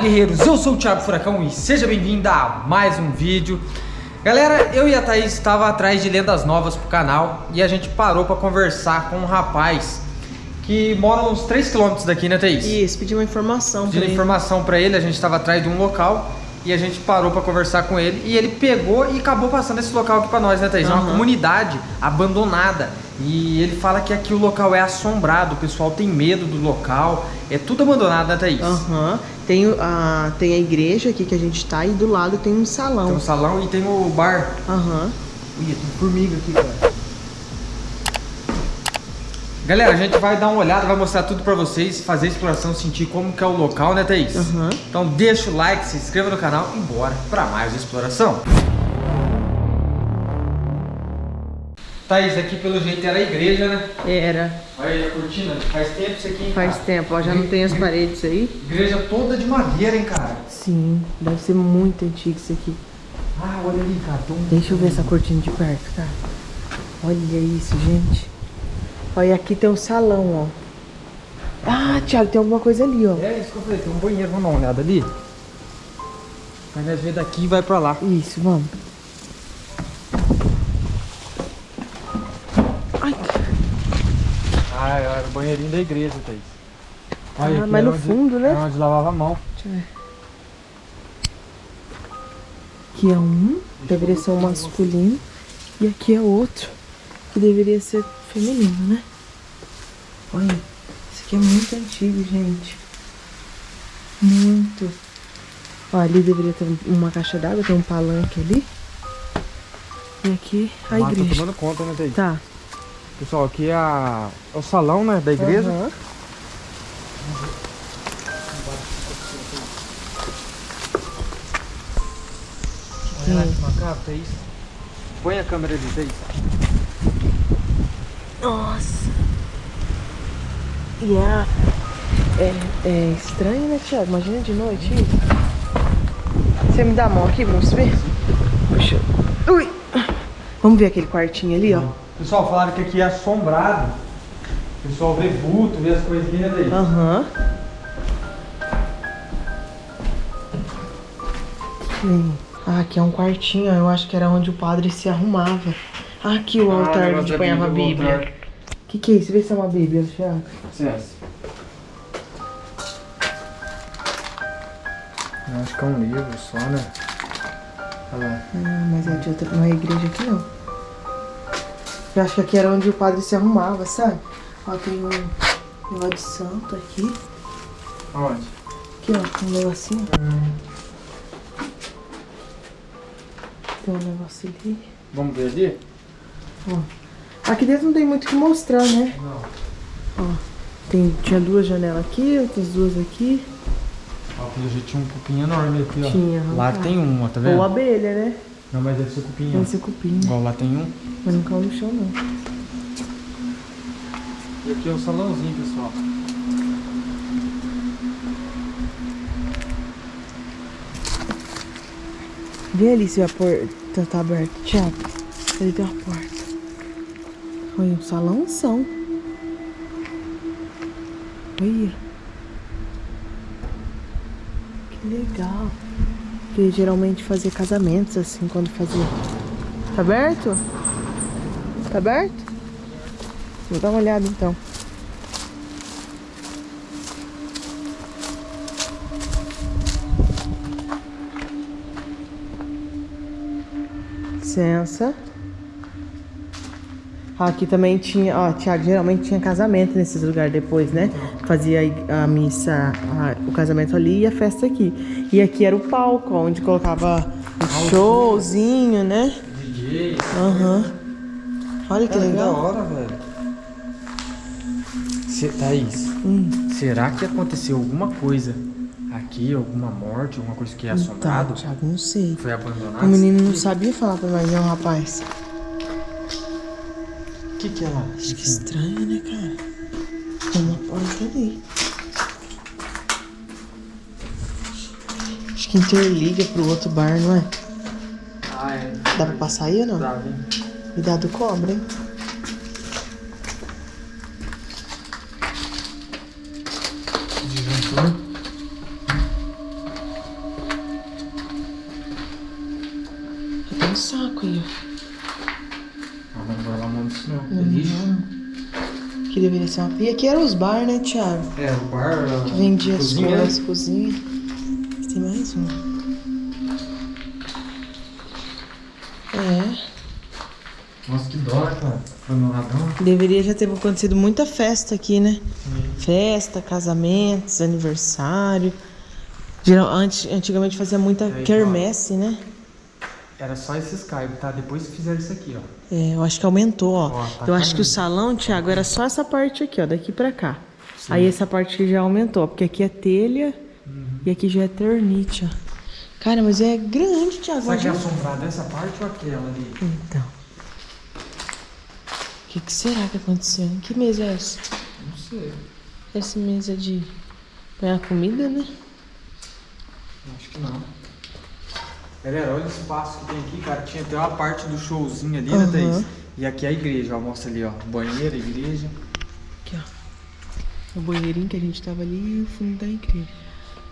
Guerreiros, eu sou o Thiago Furacão e seja bem-vindo a mais um vídeo Galera, eu e a Thaís estava atrás de lendas novas pro canal E a gente parou para conversar com um rapaz Que mora uns 3km daqui, né Thaís? Isso, pediu uma informação Pediu informação para ele, a gente estava atrás de um local e a gente parou para conversar com ele e ele pegou e acabou passando esse local aqui para nós, né, Thaís? Uhum. É uma comunidade abandonada. E ele fala que aqui o local é assombrado, o pessoal tem medo do local, é tudo abandonado, né, Thaís? Aham. Uhum. Tem, a, tem a igreja aqui que a gente tá e do lado tem um salão. Tem um salão e tem o bar. Aham. Uhum. Ih, tem formiga aqui, cara. Galera, a gente vai dar uma olhada, vai mostrar tudo pra vocês, fazer a exploração, sentir como que é o local, né, Thaís? Uhum. Então deixa o like, se inscreva no canal e bora pra mais exploração. Thaís, aqui pelo jeito era a igreja, né? Era. Olha aí a cortina, faz tempo isso aqui, hein, Faz cara? tempo, ó, já não tem as paredes aí. Igreja toda de madeira, hein, cara? Sim, deve ser muito antigo isso aqui. Ah, olha ali, cara. Deixa eu ver essa cortina de perto, cara. Olha isso, gente. Olha, aqui tem um salão, ó. Ah, Thiago, tem alguma coisa ali, ó. É isso que eu falei, tem um banheiro, vamos dar uma olhada ali. Aí nós vem daqui e vai pra lá. Isso, vamos. Ah, era o banheirinho da igreja, Thaís. Olha, ah, mas no onde, fundo, né? É onde lavava a mão. Deixa eu ver. Aqui é um, deveria ser um masculino. E aqui é outro, que deveria ser feminino, né? Olha, isso aqui é muito antigo, gente. Muito. Ó, ali deveria ter uma caixa d'água, tem um palanque ali. E aqui a Mas igreja. Tá tomando conta, né, Thaís? Tá. Pessoal, aqui é, a, é o salão, né, da igreja. Uhum. Olha lá que macabro, Thaís. Põe a câmera ali, Thaís. Nossa. E é, é, é estranho, né, Thiago? Imagina de noite isso. Você me dá a mão aqui, vamos ver? Puxa. Ui. Vamos ver aquele quartinho ali, ó. Pessoal, falaram que aqui é assombrado. O pessoal vê vulto, vê as coisinhas daí. Aham. Uhum. Ah, aqui é um quartinho, eu acho que era onde o padre se arrumava. Ah, aqui o Ah, altar negócio onde da ponhava a Bíblia, o que, que é isso? Vê se é uma Bíblia, Thiago. Licença. Eu acho que é um livro só, né? Olha lá. Ah, mas é de outra, não é igreja aqui não. Eu acho que aqui era onde o padre se arrumava, sabe? Ó, tem um negócio de santo aqui. Onde? Aqui, ó, um negocinho. Tem um negócio ali. Vamos ver ali? Ó. Aqui dentro não tem muito o que mostrar, né? Não. Ó, tem, tinha duas janelas aqui, outras duas aqui. Ó, pelo jeito tinha um cupim enorme aqui, ó. Tinha, Lá arrancado. tem um, ó, tá vendo? Ou abelha, né? Não, mas deve ser cupim, ó. esse cupim. Igual lá tem um. Mas não caiu no chão, não. E aqui é o salãozinho, pessoal. Vê ali se a porta tá aberta. Thiago, ali tem uma porta. Olha, um salãozão. Olha. Que legal. Porque geralmente fazia casamentos assim, quando fazia. Tá aberto? Tá aberto? Vou dar uma olhada então. Licença. Aqui também tinha, ó, Tiago, geralmente tinha casamento nesses lugares depois, né? Fazia a missa, a- o casamento ali e a festa aqui. E aqui era o palco, onde colocava o showzinho, né? DJ. Aham. Olha que da legal. hora, velho. Se, Thaís, Hum. será que aconteceu alguma coisa aqui? Alguma morte, alguma coisa que é Então, assombrado? Thiago, não sei. Foi abandonado? O menino não sabia falar pra nós, não, rapaz. O que que é lá? Acho que estranho, né, cara? Tem uma porta ali. que interliga pro outro bar, não é? Ah, é. Dá pra passar aí ou não? Dá, vem. Cuidado cobra, hein? Desventura. um saco aí. Ah, não vai lá no isso não. Que deveria ser uma... E aqui eram os bar, né, Thiago? É, o bar... Que vendia as né? coisas, cozinha. Um. É. Nossa, que dó, né, cara? Abandonadão. Deveria já ter acontecido muita festa aqui, né? Festa, casamentos, aniversário. Geral, antes, antigamente fazia muita aí, quermesse, né? Era só esse Skype, tá? Depois fizeram isso aqui, ó. É, eu acho que aumentou, ó. Ó, tá eu acho que o caindo. salão, Thiago, era só essa parte aqui, ó, daqui pra cá. Aí essa parte aqui já aumentou, porque aqui é telha. E aqui já é ternite, ó. Cara, mas é grande, Thiago. Será que é assombrado essa parte ou aquela ali? Então. O que, que será que aconteceu? Que mesa é essa? Não sei. Essa mesa de ganhar comida, né? Acho que não. Galera, olha o espaço que tem aqui, cara. Tinha até uma parte do showzinho ali, né, Aham. Thaís? E aqui é a igreja, ó. Mostra ali, ó. Banheiro, igreja. Aqui, ó. O banheirinho que a gente tava ali e o fundo da igreja.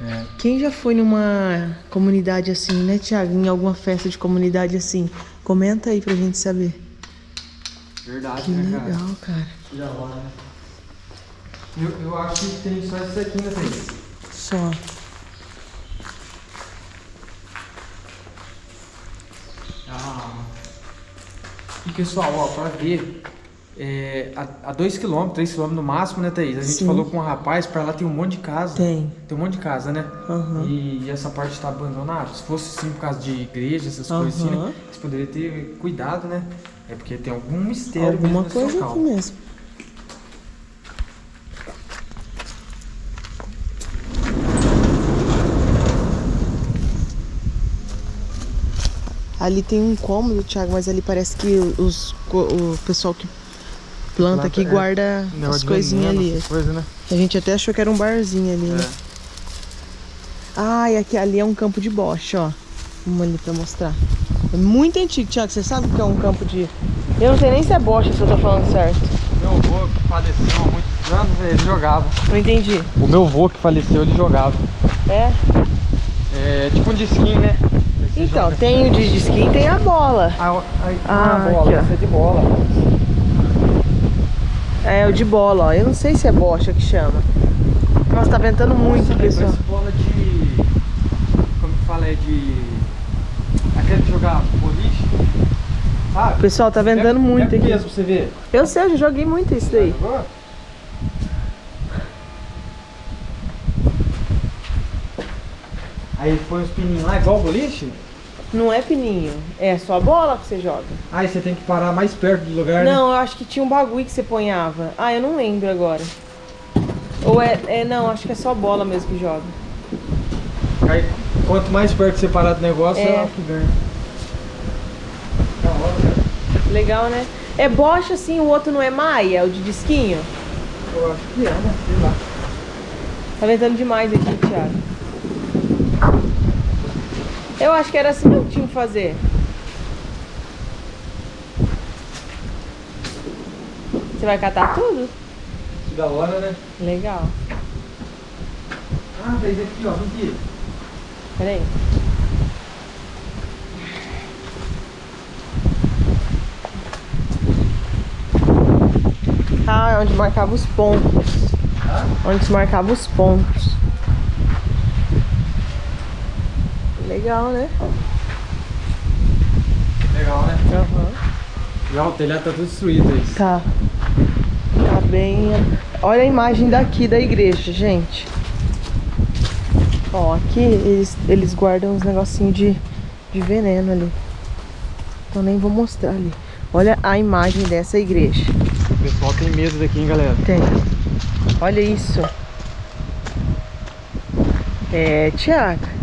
É. Quem já foi numa comunidade assim, né, Thiago? Em alguma festa de comunidade assim? Comenta aí pra gente saber. Verdade, Que né, cara? legal, cara. Que da hora, né? Eu, eu acho que tem só isso aqui, né, Thaís? Só. Ah. E pessoal, ó, pra ver, é, a 2km, 3km no máximo, né, Thaís? A gente Sim. falou com um rapaz, pra lá tem um monte de casa. Tem. Tem um monte de casa, né? Aham. E, e essa parte tá abandonada. Se fosse sim por causa de igreja, essas coisas assim, né? Você poderia ter cuidado, né? É porque tem algum mistério Alguma mesmo coisa local. aqui mesmo. Ali tem um cômodo, Thiago, mas ali parece que os, o pessoal que planta, Planta, aqui é. guarda as coisinhas ali. coisas, né? A gente até achou que era um barzinho ali, né? É. Ah, e aqui ali é um campo de bocha, ó. Vamos ali pra mostrar. É muito antigo, Thiago. Você sabe o que é um campo de. Eu não sei nem se é bocha, se eu tô falando certo. Meu avô que faleceu há muitos anos, ele jogava. Não entendi. O meu avô que faleceu, ele jogava. É? É tipo um disquinho, né? Você Então, joga. tem o de skin e tem a bola. Ah, ó, aí, Ah, ah, bola, aqui, ó. é de bola. É, o de bola, ó. Eu não sei se é bocha que chama. Nossa, tá ventando muito, Nossa, pessoal. Bola de. Como que fala? É de. Aquele de jogar boliche. Sabe? Pessoal, tá ventando muito aqui. aqui. mesmo você ver. Eu sei, eu já joguei muito isso daí. Aí põe os pininhos lá, igual o boliche? Não é pininho, é só a bola que você joga. Aí você tem que parar mais perto do lugar, né? Não, eu acho que tinha um bagulho que você ponhava. Ah, eu não lembro agora. Ou é, é não, acho que é só bola mesmo que joga. Aí, quanto mais perto você parar do negócio, É. é que ganha. Legal, né? É bocha assim, o outro não é maia, o de disquinho. Eu acho que é, né? Sei lá. Tá ventando demais aqui, Thiago. Eu acho que era assim que tinha que fazer. Você vai catar tudo? Que da hora, né? Legal. Ah, fez aqui, ó. Aqui. Peraí. Ah, é onde marcava os pontos. Onde se marcava os pontos. Legal, né? Legal, né? Aham. Já o telhado tá tudo destruído aí. Tá. Tá bem. Olha a imagem daqui da igreja, gente. Ó, aqui eles, eles guardam uns negocinhos de, de veneno ali. Então nem vou mostrar ali. Olha a imagem dessa igreja. O pessoal tem medo daqui, hein, galera? Tem. Olha isso. É, Tiago.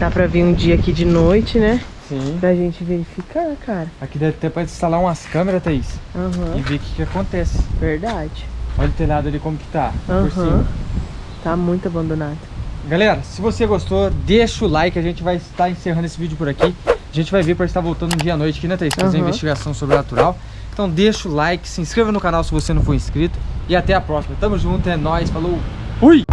Dá pra vir um dia aqui de noite, né? Sim. Pra gente verificar, cara. Aqui deve ter pra instalar umas câmeras, Thaís. E Aham. ver o que, que acontece. Verdade. Olha o telhado ali como que tá. Por Aham. cima. Tá muito abandonado. Galera, se você gostou, deixa o like. A gente vai estar encerrando esse vídeo por aqui. A gente vai ver para estar voltando um dia à noite aqui, né, Thaís? Fazer Aham. investigação sobrenatural. Então deixa o like, se inscreva no canal se você não for inscrito. E até a próxima. Tamo junto, é nóis, falou. Fui!